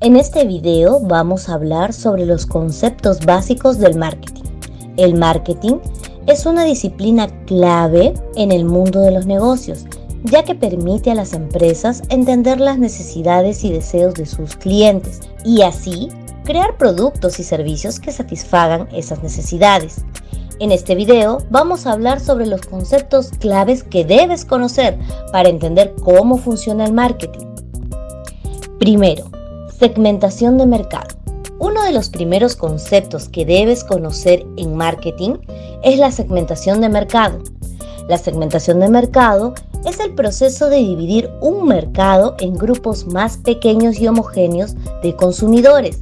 En este video vamos a hablar sobre los conceptos básicos del marketing. El marketing es una disciplina clave en el mundo de los negocios, ya que permite a las empresas entender las necesidades y deseos de sus clientes y así crear productos y servicios que satisfagan esas necesidades. En este video vamos a hablar sobre los conceptos claves que debes conocer para entender cómo funciona el marketing. Primero, Segmentación de mercado. Uno de los primeros conceptos que debes conocer en marketing es la segmentación de mercado. La segmentación de mercado es el proceso de dividir un mercado en grupos más pequeños y homogéneos de consumidores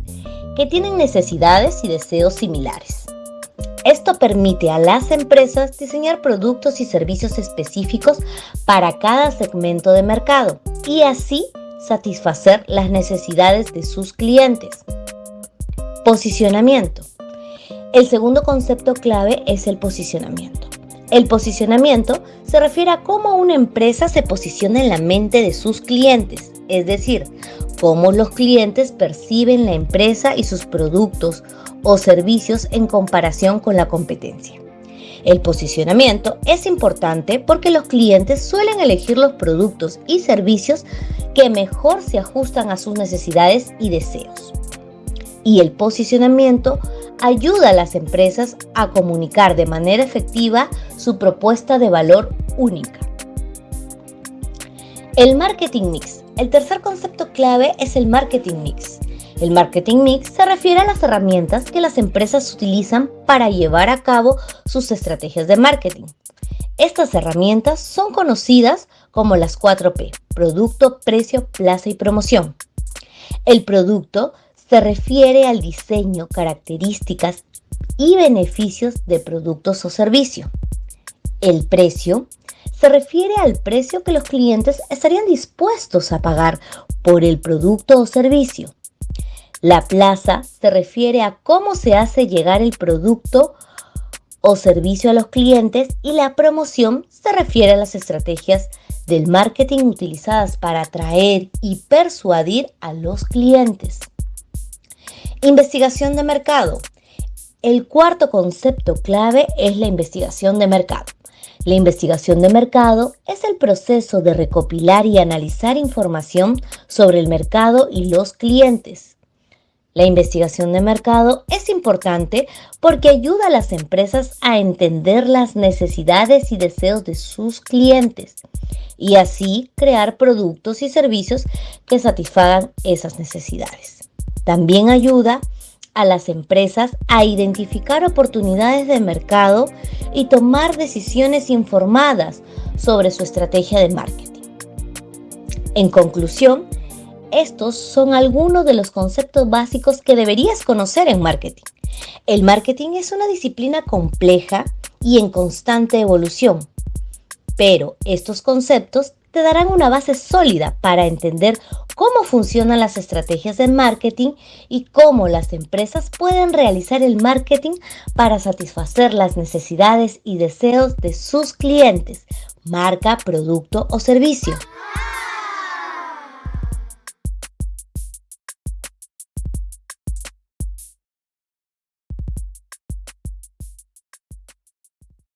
que tienen necesidades y deseos similares. Esto permite a las empresas diseñar productos y servicios específicos para cada segmento de mercado y así satisfacer las necesidades de sus clientes. Posicionamiento. El segundo concepto clave es el posicionamiento. El posicionamiento se refiere a cómo una empresa se posiciona en la mente de sus clientes, es decir, cómo los clientes perciben la empresa y sus productos o servicios en comparación con la competencia. El posicionamiento es importante porque los clientes suelen elegir los productos y servicios que mejor se ajustan a sus necesidades y deseos. Y el posicionamiento ayuda a las empresas a comunicar de manera efectiva su propuesta de valor única. El marketing mix. El tercer concepto clave es el marketing mix. El marketing mix se refiere a las herramientas que las empresas utilizan para llevar a cabo sus estrategias de marketing. Estas herramientas son conocidas como las 4P, producto, precio, plaza y promoción. El producto se refiere al diseño, características y beneficios de productos o servicios. El precio se refiere al precio que los clientes estarían dispuestos a pagar por el producto o servicio. La plaza se refiere a cómo se hace llegar el producto o servicio a los clientes y la promoción se refiere a las estrategias del marketing utilizadas para atraer y persuadir a los clientes. Investigación de mercado. El cuarto concepto clave es la investigación de mercado. La investigación de mercado es el proceso de recopilar y analizar información sobre el mercado y los clientes la investigación de mercado es importante porque ayuda a las empresas a entender las necesidades y deseos de sus clientes y así crear productos y servicios que satisfagan esas necesidades. También ayuda a las empresas a identificar oportunidades de mercado y tomar decisiones informadas sobre su estrategia de marketing. En conclusión, estos son algunos de los conceptos básicos que deberías conocer en marketing. El marketing es una disciplina compleja y en constante evolución, pero estos conceptos te darán una base sólida para entender cómo funcionan las estrategias de marketing y cómo las empresas pueden realizar el marketing para satisfacer las necesidades y deseos de sus clientes, marca, producto o servicio.